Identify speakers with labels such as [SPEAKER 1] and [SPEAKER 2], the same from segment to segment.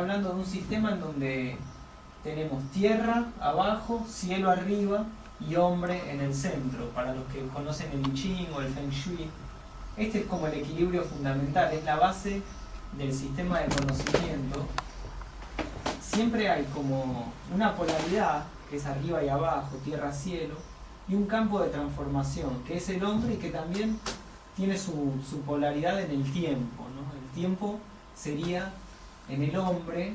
[SPEAKER 1] hablando de un sistema en donde tenemos tierra abajo, cielo arriba y hombre en el centro. Para los que conocen el I Ching o el Feng Shui, este es como el equilibrio fundamental, es la base del sistema de conocimiento. Siempre hay como una polaridad, que es arriba y abajo, tierra, cielo, y un campo de transformación, que es el hombre y que también tiene su, polaridad en el tiempo. El tiempo sería en el hombre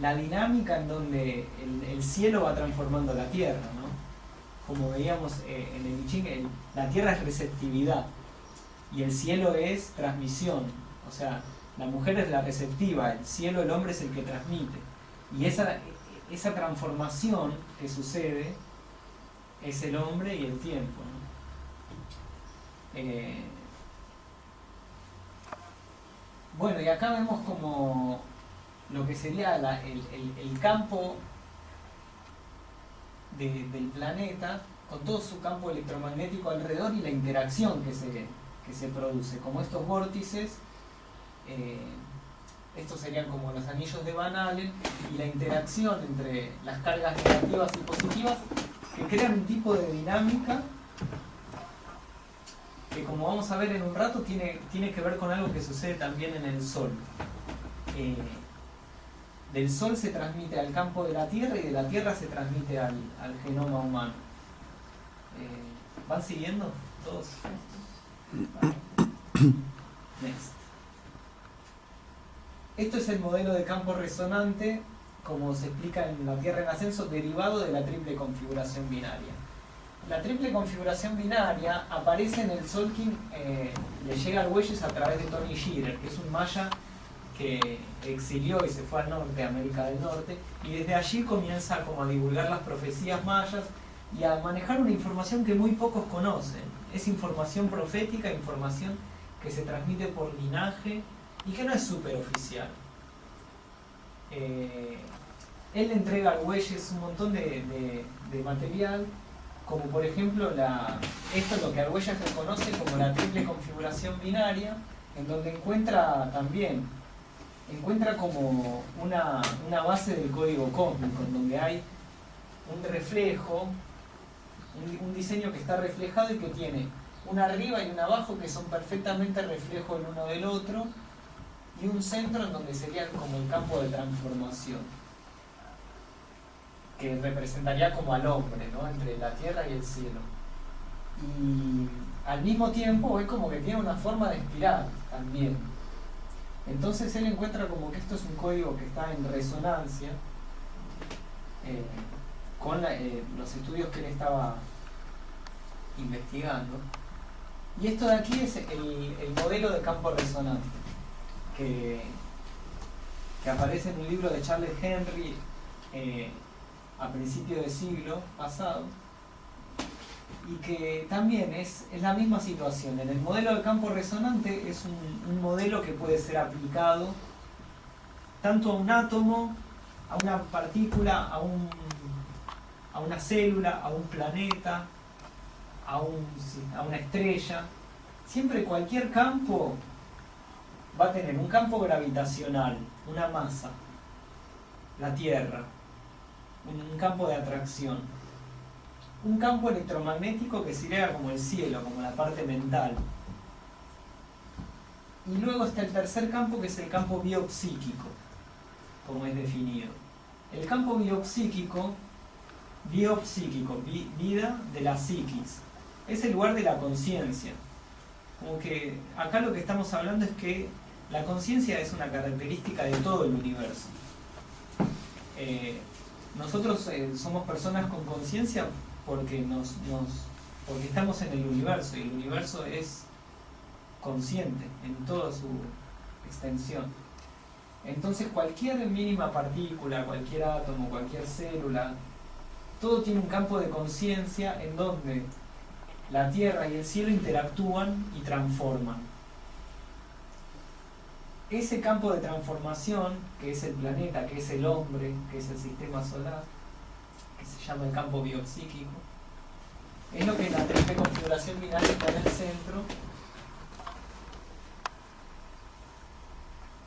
[SPEAKER 1] la dinámica en donde el, cielo va transformando la tierra, ¿no? Como veíamos eh, en el Ching, la tierra es receptividad y el cielo es transmisión. O sea, la mujer es la receptiva, el cielo, el hombre es el que transmite. Y esa, esa transformación que sucede es el hombre y el tiempo. ¿no? Eh, bueno, y acá vemos como lo que sería el, campo del planeta con todo su campo electromagnético alrededor y la interacción que se, que se produce, como estos vórtices, eh, estos serían como los anillos de Van Allen, y la interacción entre las cargas negativas y positivas que crean un tipo de dinámica que como vamos a ver en un rato tiene, tiene que ver con algo que sucede también en el Sol. Eh, del Sol se transmite al campo de la Tierra y de la Tierra se transmite al, genoma humano. Eh, ¿Van siguiendo todos? Esto es el modelo de campo resonante, como se explica en la Tierra en ascenso, derivado de la triple configuración binaria la triple configuración binaria aparece en el Solkin, eh, le llega al Huelles a través de Tony Shearer, que es un maya que exilió y se fue al norte, América del Norte, y desde allí comienza como a divulgar las profecías mayas y a manejar una información que muy pocos conocen. Es información profética, información que se transmite por linaje y que no es súper oficial. Eh, él le entrega al Huelles un montón de material como por ejemplo la, esto es lo que Arguellas reconoce como la triple configuración binaria, en donde encuentra también, encuentra como una, base del código cósmico, en donde hay un reflejo, un, diseño que está reflejado y que tiene un arriba y un abajo que son perfectamente reflejo el uno del otro, y un centro en donde sería como el campo de transformación que representaría como al hombre, ¿no? entre la tierra y el cielo. Y al mismo tiempo es como que tiene una forma de espiral también. Entonces él encuentra como que esto es un código que está en resonancia eh, con eh, los estudios que él estaba investigando. Y esto de aquí es el, modelo de campo resonante, que, aparece en un libro de Charles Henry, eh, a principios del siglo pasado y que también es, es, la misma situación. En el modelo de campo resonante es un, modelo que puede ser aplicado tanto a un átomo, a una partícula, a, un, a una célula, a un planeta, a, un, a una estrella. Siempre cualquier campo va a tener un campo gravitacional, una masa, la Tierra, un campo de atracción. Un campo electromagnético que sería como el cielo, como la parte mental. Y luego está el tercer campo que es el campo biopsíquico, como es definido. El campo biopsíquico, biopsíquico, vida de la psiquis, es el lugar de la conciencia. Como que acá lo que estamos hablando es que la conciencia es una característica de todo el universo. Eh, nosotros eh, somos personas con conciencia porque, estamos en el universo y el universo es consciente en toda su extensión. Entonces cualquier mínima partícula, cualquier átomo, cualquier célula, todo tiene un campo de conciencia en donde la Tierra y el cielo interactúan y transforman ese campo de transformación, que es el planeta, que es el hombre, que es el sistema solar, que se llama el campo biopsíquico, es lo que la triple configuración binaria está en el centro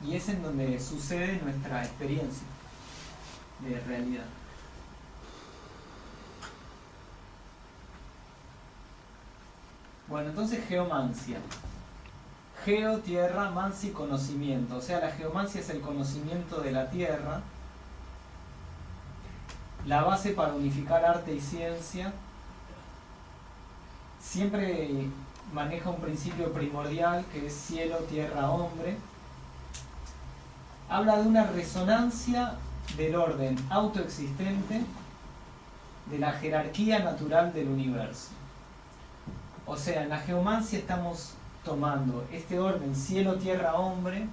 [SPEAKER 1] y es en donde sucede nuestra experiencia de realidad. Bueno, entonces geomancia. Geo, tierra, mansi, conocimiento. O sea, la geomancia es el conocimiento de la tierra, la base para unificar arte y ciencia. Siempre maneja un principio primordial que es cielo, tierra, hombre. Habla de una resonancia del orden autoexistente de la jerarquía natural del universo. O sea, en la geomancia estamos tomando este orden cielo, tierra, hombre,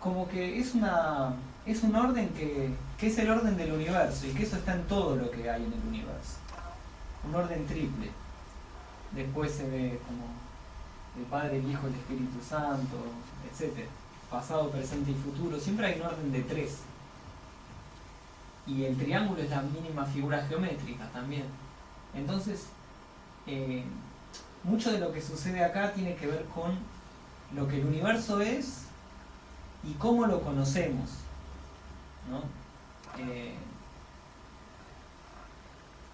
[SPEAKER 1] como que es, una, es un orden que, que es el orden del universo y que eso está en todo lo que hay en el universo. Un orden triple. Después se ve como el Padre, el Hijo, el Espíritu Santo, etc. Pasado, presente y futuro. Siempre hay un orden de tres. Y el triángulo es la mínima figura geométrica también. Entonces, eh, mucho de lo que sucede acá tiene que ver con lo que el universo es y cómo lo conocemos. Eh,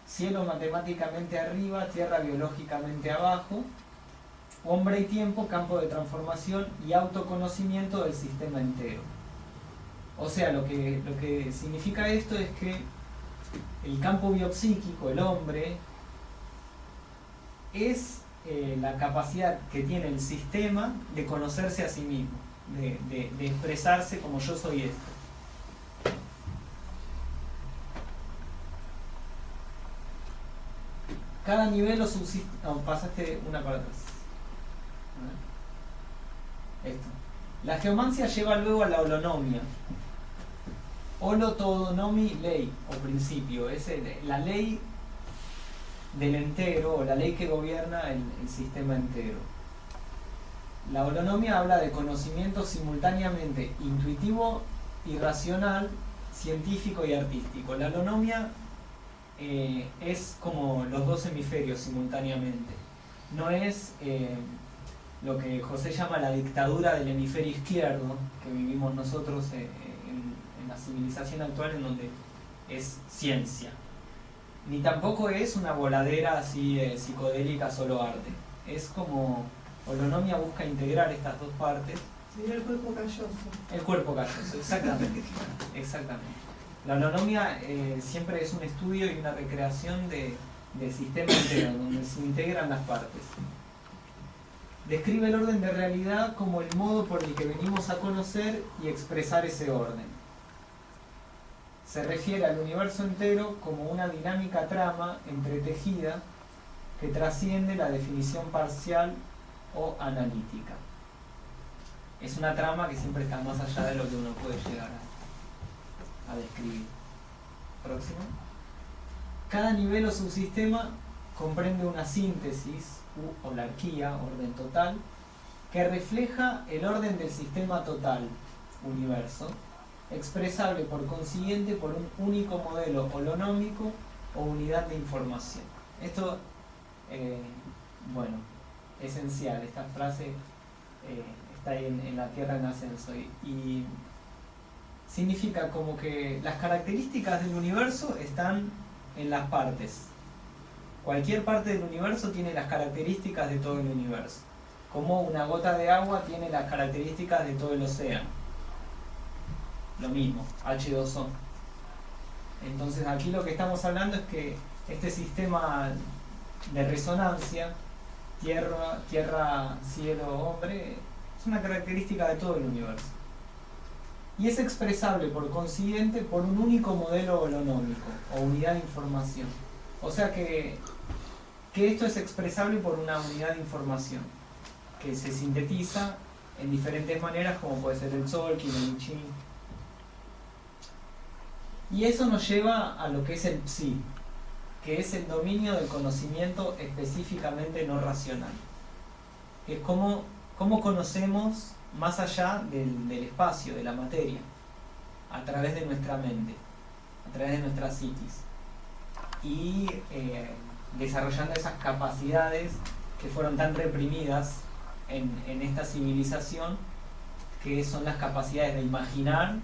[SPEAKER 1] cielo matemáticamente arriba, tierra biológicamente abajo, hombre y tiempo, campo de transformación y autoconocimiento del sistema entero. O sea, lo que, lo que significa esto es que el campo biopsíquico, el hombre, es eh, la capacidad que tiene el sistema de conocerse a sí mismo, de, expresarse como yo soy esto. Cada nivel o subsiste... No, pasaste una para atrás. Esto. La geomancia lleva luego a la holonomia. Holotodonomi ley o principio. Es la ley del entero, o la ley que gobierna el, sistema entero. La holonomia habla de conocimiento simultáneamente intuitivo y racional, científico y artístico. La holonomia eh, es como los dos hemisferios simultáneamente. No es eh, lo que José llama la dictadura del hemisferio izquierdo, que vivimos nosotros eh, en la civilización actual, en donde es ciencia ni tampoco es una voladera así eh, psicodélica solo arte. Es como Holonomia busca integrar estas dos partes.
[SPEAKER 2] Sería el cuerpo calloso.
[SPEAKER 1] El cuerpo calloso, exactamente. exactamente. La holonomia eh, siempre es un estudio y una recreación de, del sistema entero, donde se integran las partes. Describe el orden de realidad como el modo por el que venimos a conocer y expresar ese orden se refiere al universo entero como una dinámica trama entretejida que trasciende la definición parcial o analítica. Es una trama que siempre está más allá de lo que uno puede llegar a, describir. Próximo. Cada nivel o subsistema comprende una síntesis u holarquía, orden total, que refleja el orden del sistema total, universo, expresable por consiguiente por un único modelo holonómico o unidad de información. Esto, eh, bueno, esencial, esta frase eh, está ahí en, la Tierra en ascenso y, significa como que las características del universo están en las partes. Cualquier parte del universo tiene las características de todo el universo. Como una gota de agua tiene las características de todo el océano lo mismo, H2O. Entonces aquí lo que estamos hablando es que este sistema de resonancia, tierra, tierra, cielo, hombre, es una característica de todo el universo. Y es expresable por consiguiente por un único modelo holonómico o unidad de información. O sea que, que esto es expresable por una unidad de información que se sintetiza en diferentes maneras como puede ser el Sol, Chin, y eso nos lleva a lo que es el psi, que es el dominio del conocimiento específicamente no racional. es como, conocemos más allá del, espacio, de la materia, a través de nuestra mente, a través de nuestra psiquis. Y eh, desarrollando esas capacidades que fueron tan reprimidas en, en esta civilización, que son las capacidades de imaginar